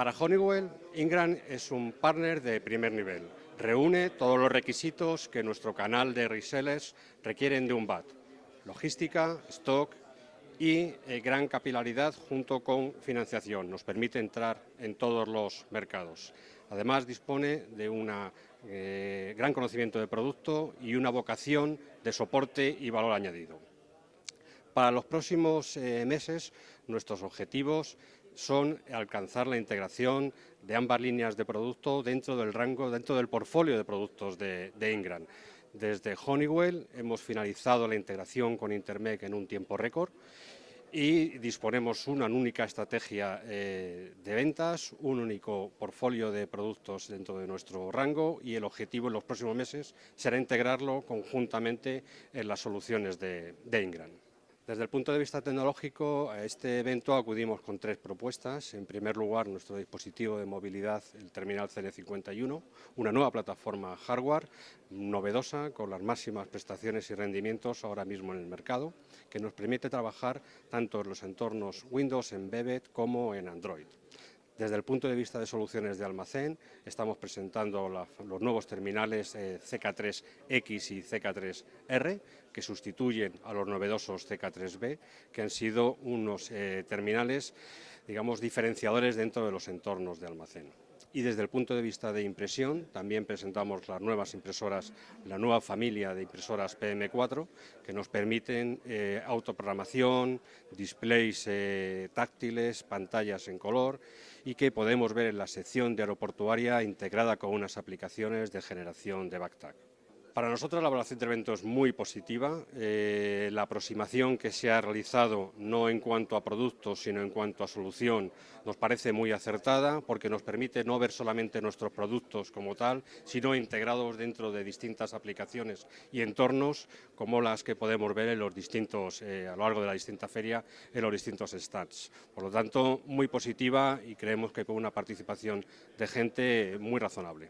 Para Honeywell, Ingram es un partner de primer nivel. Reúne todos los requisitos que nuestro canal de resellers requieren de un BAT. Logística, stock y eh, gran capilaridad junto con financiación. Nos permite entrar en todos los mercados. Además, dispone de un eh, gran conocimiento de producto y una vocación de soporte y valor añadido. Para los próximos eh, meses, nuestros objetivos son alcanzar la integración de ambas líneas de producto dentro del rango, dentro del portfolio de productos de, Ingram. Desde Honeywell hemos finalizado la integración con Intermec en un tiempo récord y disponemos una única estrategia eh, de ventas, un único portfolio de productos dentro de nuestro rango y el objetivo en los próximos meses será integrarlo conjuntamente en las soluciones de, de Ingram. Desde el punto de vista tecnológico, a este evento acudimos con tres propuestas. En primer lugar, nuestro dispositivo de movilidad, el Terminal CN51, una nueva plataforma hardware novedosa con las máximas prestaciones y rendimientos ahora mismo en el mercado, que nos permite trabajar tanto en los entornos Windows, Embedded como en Android. Desde el punto de vista de soluciones de almacén, estamos presentando los nuevos terminales eh, CK3X y CK3R, que sustituyen a los novedosos CK3B, que han sido unos eh, terminales, digamos, diferenciadores dentro de los entornos de almacén. Y desde el punto de vista de impresión, también presentamos las nuevas impresoras, la nueva familia de impresoras PM4, que nos permiten eh, autoprogramación, displays táctiles, pantallas en color y que podemos ver en la sección de aeroportuaria integrada con unas aplicaciones de generación de backtack. Para nosotros la evaluación del evento es muy positiva. Eh, la aproximación que se ha realizado, no en cuanto a productos, sino en cuanto a solución, nos parece muy acertada porque nos permite no ver solamente nuestros productos como tal, sino integrados dentro de distintas aplicaciones y entornos como las que podemos ver en los distintos, eh, a lo largo de la distinta feria, en los distintos stands. Por lo tanto, muy positiva y creemos que con una participación de gente muy razonable.